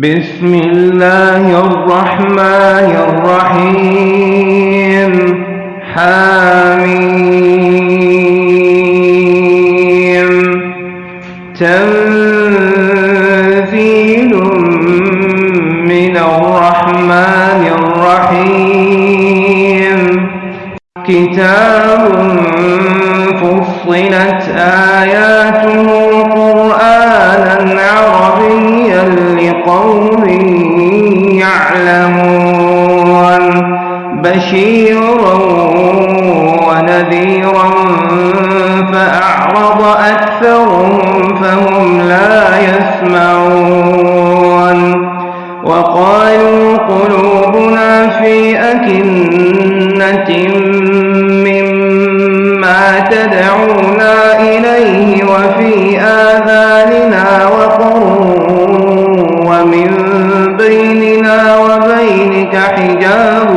بسم الله الرحمن الرحيم. حميم. يسمعون. وقالوا قلوبنا في أكنة مما تدعونا إليه وفي آذاننا وقر ومن بيننا وبينك حجاب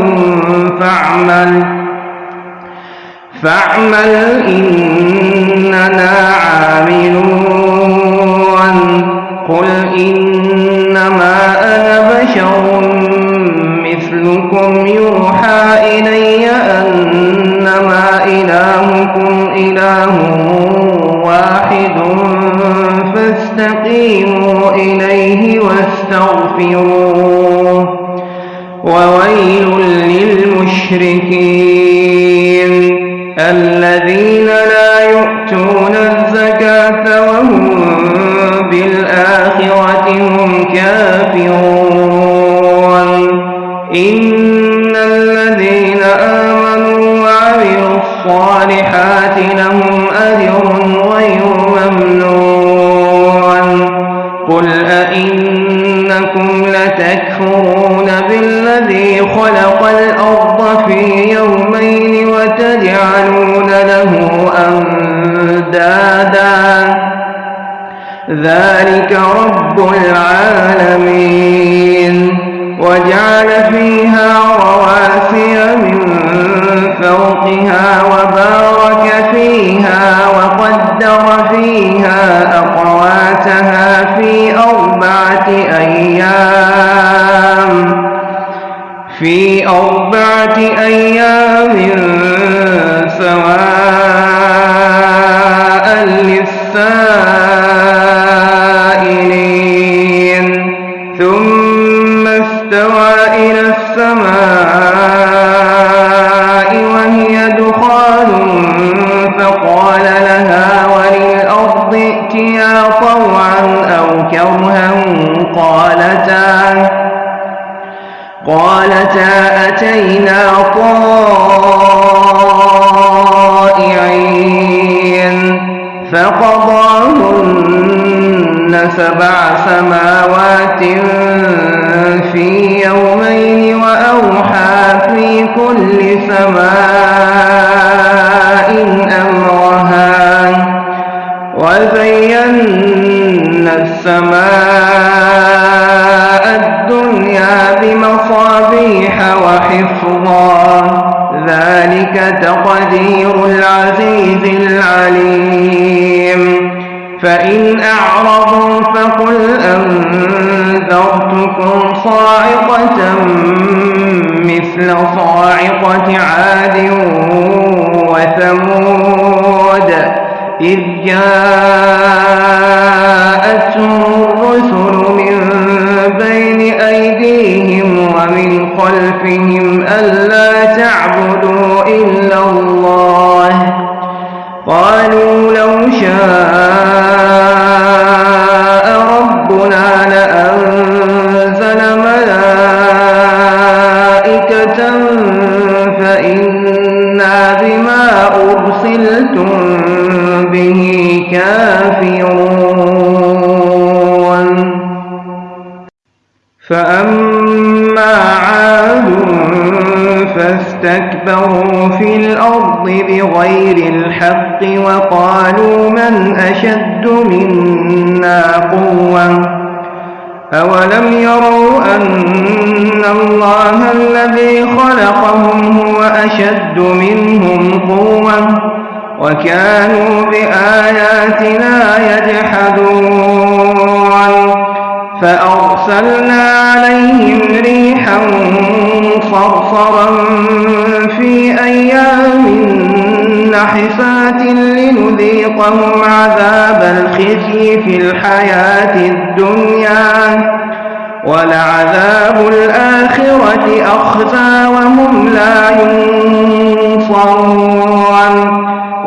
فاعمل فاعمل إننا عاملون. قل إنما أنا بشر مثلكم يوحى إلي أنما إلهكم إله واحد فاستقيموا إليه واستغفروه. الصالحات لهم أقواتها في أربعة أيام. في أربعة أيام سواء قالتا أتينا طائعين فقضاهن سبع سماوات في يومين وأوحى في كل سماء أمرها وزينا السماء ذلك تقدير العزيز العليم فإن أعرضوا فقل أنذرتكم صاعقة مثل صاعقة عاد وثمود إذ جاءتهم أيديهم ومن خلفهم ألا تعبدوا إلا الله. قالوا لو شاء ربنا لأنزل وقالوا من أشد منا قوة؟ أولم يروا أن الله الذي خلقهم هو أشد منهم قوة؟ وكانوا بآياتنا يجحدون. فأرسلنا عليهم ريحا صرصرا في أيام نحسات لنذيقهم عذاب الخزي في الحياة الدنيا. ولعذاب الآخرة أخزى وهم لا ينصرون.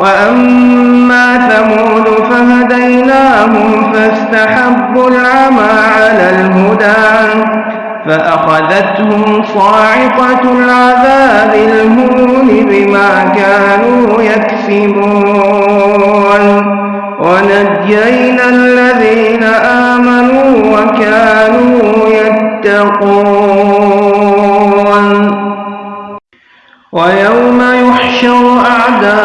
وأما ثمود فهديناهم فاستحبوا العمى على الهدى فأخذتهم صاعقة العذاب الهون بما كانوا يكسبون. ونجينا الذين آمنوا وكانوا يتقون. ويوم يحشر أعداء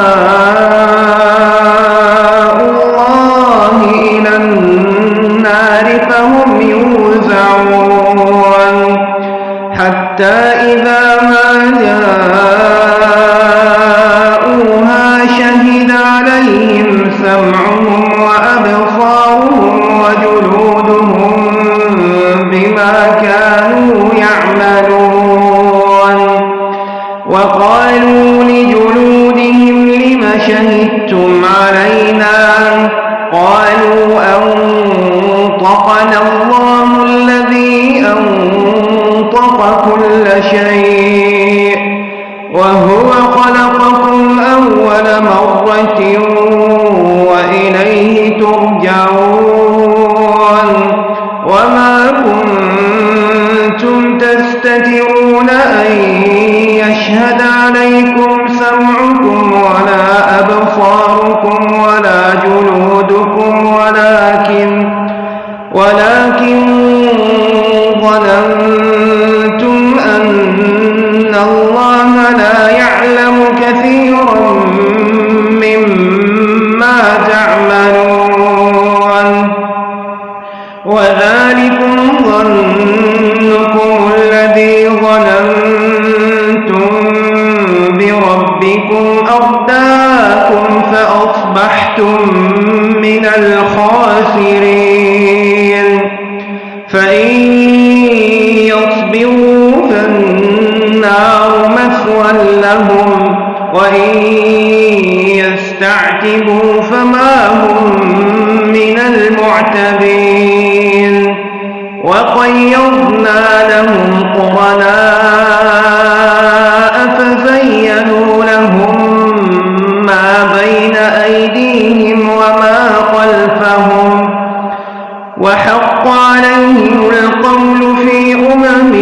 الله إلى النار فهم يوزعون. حتى إذا بربكم أرداكم فأصبحتم من الخاسرين فإن يصبروا فالنار مثوى لهم وإن يستعتبوا فما هم من المعتبين وقيضنا لهم قرناء وحق عليهم القول في أمم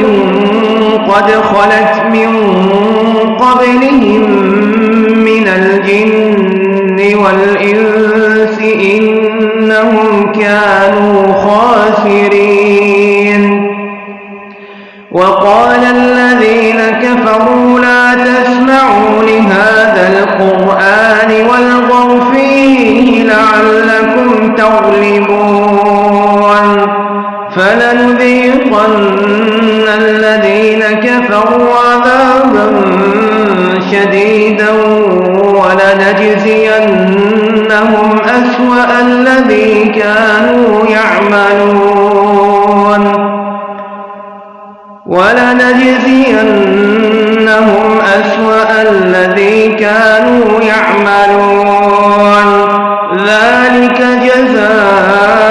قد خلت من قبلهم من الجن والإنس إنهم كانوا خاسرين. وقال الذين كفروا لا تسمعوا لهذا القرآن والغوا فيه لعلكم تغلبون. فلنذيقن الذين كفروا عذابا شديدا ولنجزينهم أسوأ الذي كانوا يعملون. ولنجزينهم أسوأ الذي كانوا يعملون. ذلك جزاء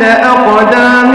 تحت أقدامنا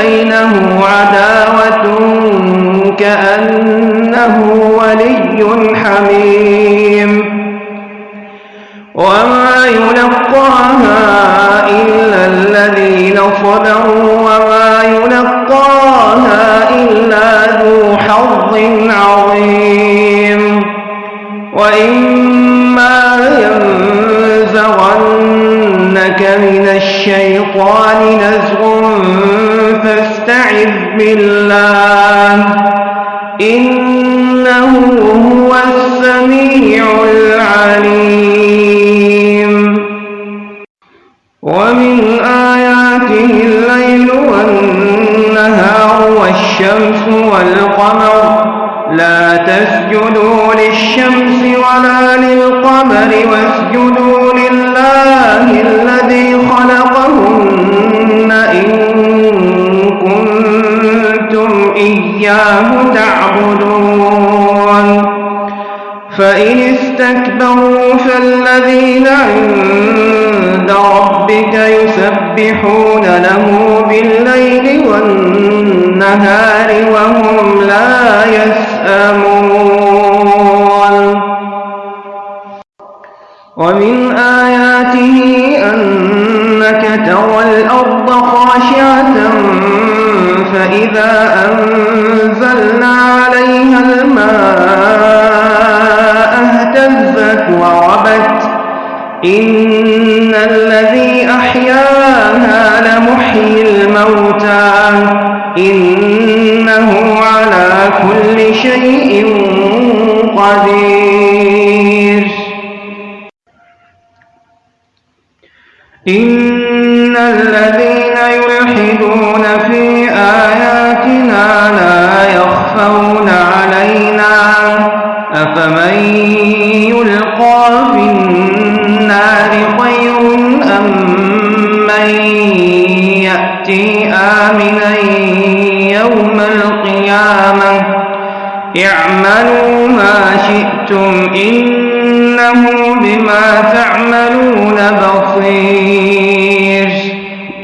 وبينه عداوة كأنه ولي حميم وما يلقاها إلا الذين صبروا وما يلقاها إلا ذو حظ عظيم وإما ينزغنك من الشيطان نزغ فاستعذ بالله إنه هو السميع العليم ومن آياته الليل والنهار والشمس والقمر لا تسجدوا للشمس ولا للقمر واسجدوا لله الذي فإن استكبروا فالذين عند ربك يسبحون له بالليل والنهار وهم لا يسأمون ومن آياته أنك ترى الأرض خاشعة فإذا أنزلنا خير أم من يأتي آمنا يوم القيامة؟ اعملوا ما شئتم إنه بما تعملون بصير.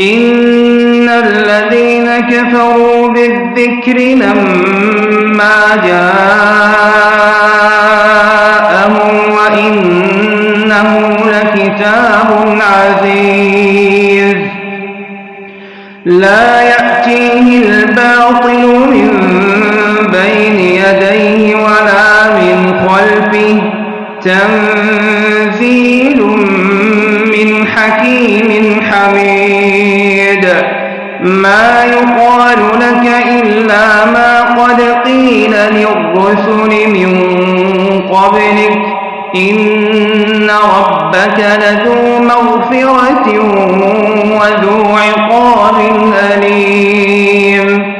إن الذين كفروا بالذكر لما جاءهم وإنه لكتاب عزيز. لا يأتيه الباطل من بين يديه ولا من خلفه. تنزيل من حكيم حميد. ما يقال لك إلا ما قد قيل للرسل من قبلك. إن ربك لذو مغفرة وذو عقاب أليم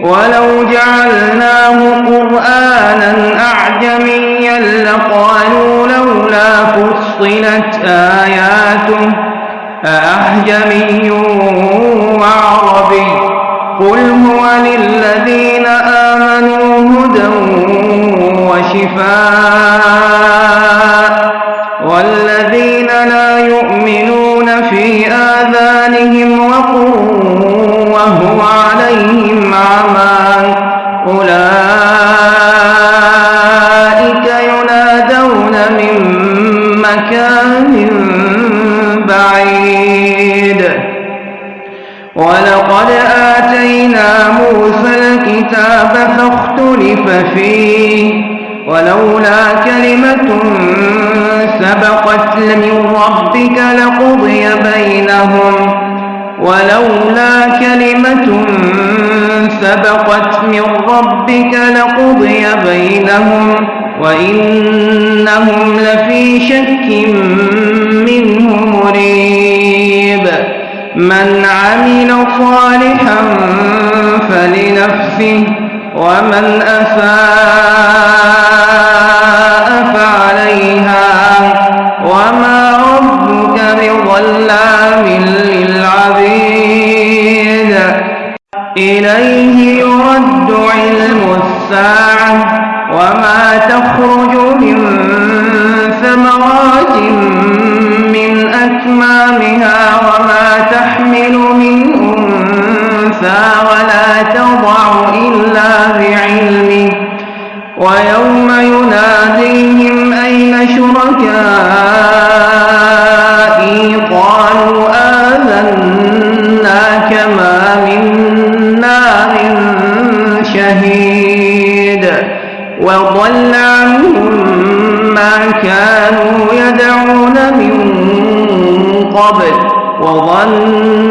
ولو جعلناه قرآنا أعجميا لقالوا لولا فصلت آياته أأعجمي وعربي قل هو للذين آمنوا هدى وشفاء لا يؤمنون في آذانهم وقر وهو عليهم عمى أولئك ينادون من مكان بعيد. ولقد آتينا موسى الكتاب فاختلف فيه. ولولا كلمة سبقت من ربك لقضي بينهم. ولولا كلمة سبقت من ربك لقضي بينهم. وإنهم لفي شك منه مريب. من عمل صالحا فلنفسه ومن أساء إليه وضل عنهم ما كانوا يدعون من قبل وظنوا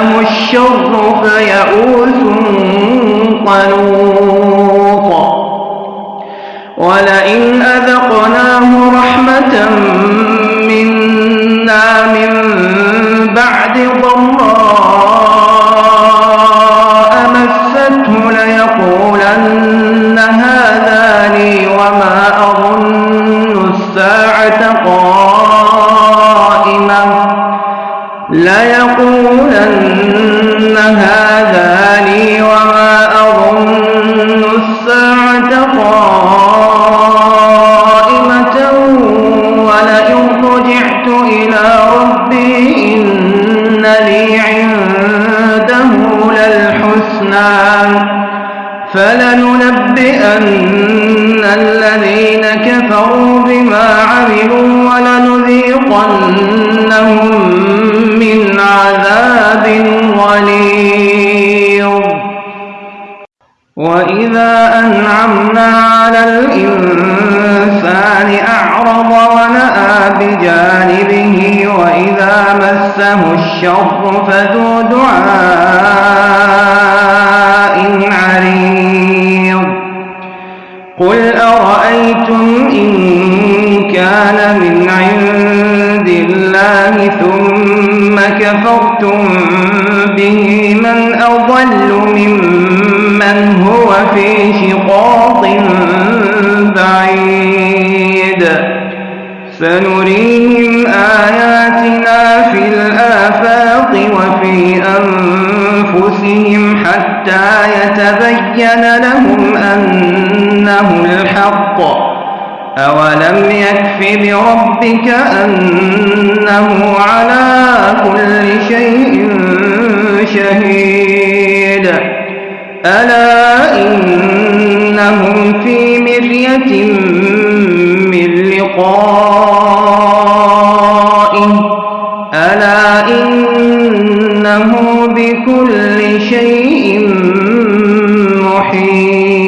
مسه الشر فيئوس قنوط. ولئن أذقناه رحمة منا من بعد ضراء مسته ليقولن هذا لي وما أظن الساعة قائمة. ليقول ليقولن هذا ونأى بجانبه وإذا مسه الشر فذو دعاء عريض. قل أرأيتم إن كان من عند الله ثم كفرتم به من أضل ممن هو في شقاق بعيد. سنريهم آياتنا في الآفاق وفي أنفسهم حتى يتبين لهم أنه الحق. أولم يكف بربك أنه على كل شيء شهيد. ألا إنهم في مرية من لقائه. ألا إنه بكل شيء محيط